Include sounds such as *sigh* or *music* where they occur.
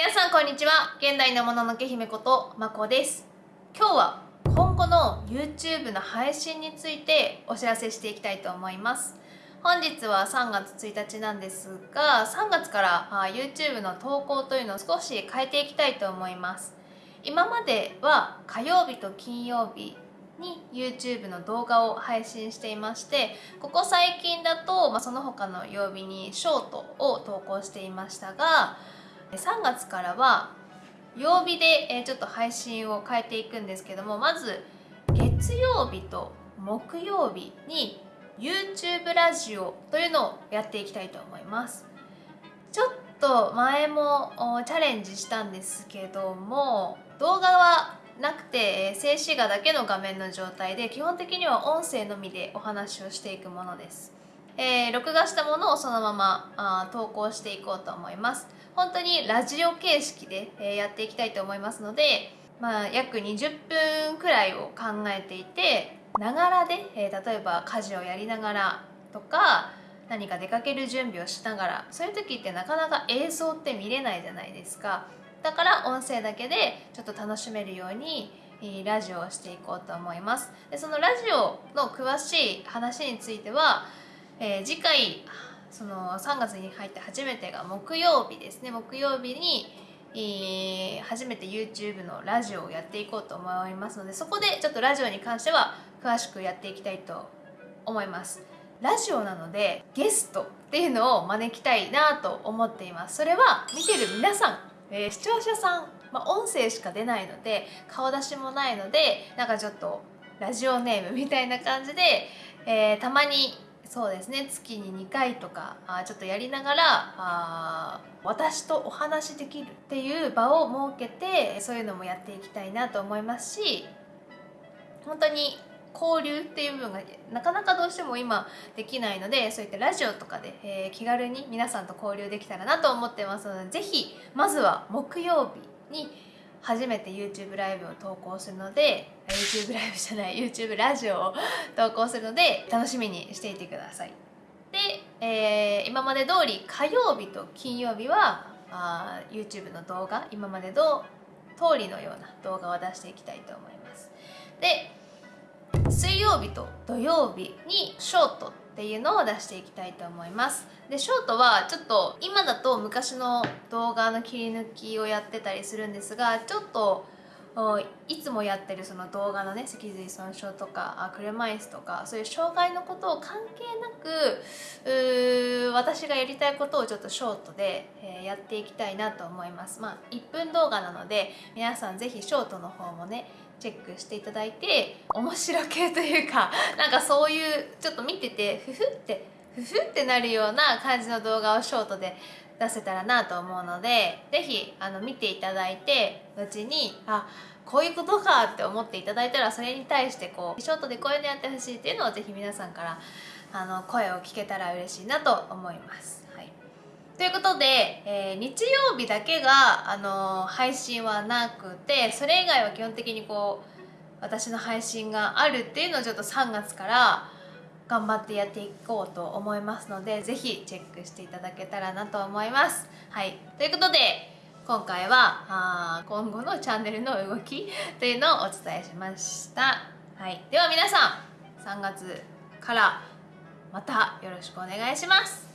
皆さんこんにちは。現代のもののけ姫ことまこです。今日は今後の YouTube の配信についてお知らせしていきたいと思います。本日は3月1日なんですが3月から YouTube の投稿というのを少し変えていきたいと思います。今までは火曜日と金曜日に YouTube の動画を配信していましてここ最近だと、まあ、その他の曜日にショートを投稿していましたが3月からは曜日でちょっと配信を変えていくんですけどもまず月曜日と木曜日に YouTube ラジオというのをやっていきたいと思います。ちょっと前もチャレンジしたんですけども動画はなくて静止画だけの画面の状態で基本的には音声のみでお話をしていくものです、えー、録画したものをそのままあ投稿していこうと思います。本当にラジオ形式で、えー、やっていきたいと思いますので、まあ、約20分くらいを考えていてながらで、えー、例えば家事をやりながらとか何か出かける準備をしながらそういう時ってなかなか映像って見れないじゃないですか。だから音声だけでちょっと楽しめるようにラジオをしていこうと思います。でそのラジオの詳しい話については、えー、次回その3月に入って初めてが木曜日ですね。木曜日に、えー、初めて YouTube のラジオをやっていこうと思いますのでそこでちょっとラジオに関しては詳しくやっていきたいと思います。ラジオなのでゲストっていうのを招きたいなと思っています。それは見てる皆さんえー、視聴者さん、まあ、音声しか出ないので顔出しもないのでなんかちょっとラジオネームみたいな感じで、えー、たまにそうですね。月に2回とかあちょっとやりながらあ私とお話しできるっていう場を設けてそういうのもやっていきたいなと思いますし本当に交流っていう部分がなかなかどうしても今できないのでそういったラジオとかで、えー、気軽に皆さんと交流できたらなと思ってますので是非まずは木曜日に初めて YouTube ライブを投稿するので YouTube ライブじゃない YouTube ラジオを投稿するので楽しみにしていてください。で、えー、今まで通り火曜日と金曜日はあ YouTube の動画今までの通りのような動画を出していきたいと思います。で水曜日と土曜日にショートっていうのを出していきたいと思います。でショートはちょっと今だと昔の動画の切り抜きをやってたりするんですがちょっといつもやってるその動画のね脊髄損傷とか車椅子とかそういう障害のことを関係なく私がやりたいことをちょっとショートで、え、やっていきたいなと思います。まあ1分動画なので皆さん是非ショートの方もねチェックしていただいて面白系というか *laughs* なんかそういうちょっと見ててふふってふふってなるような感じの動画をショートで出せたらなと思うので是非あの見ていただいて後にあこういうことかって思っていただいたらそれに対してこうショートでこういうのやってほしいっていうのを是非皆さんからあの声を聞けたら嬉しいなと思います。はいということで、えー、日曜日だけが、あの、配信はなくてそれ以外は基本的にこう私の配信があるっていうのをちょっと3月から頑張ってやっていこうと思いますので是非チェックしていただけたらなと思います。はい、ということで今回はあ今後のチャンネルの動き *laughs* というのをお伝えしました。はい、では皆さん3月からまたよろしくお願いします。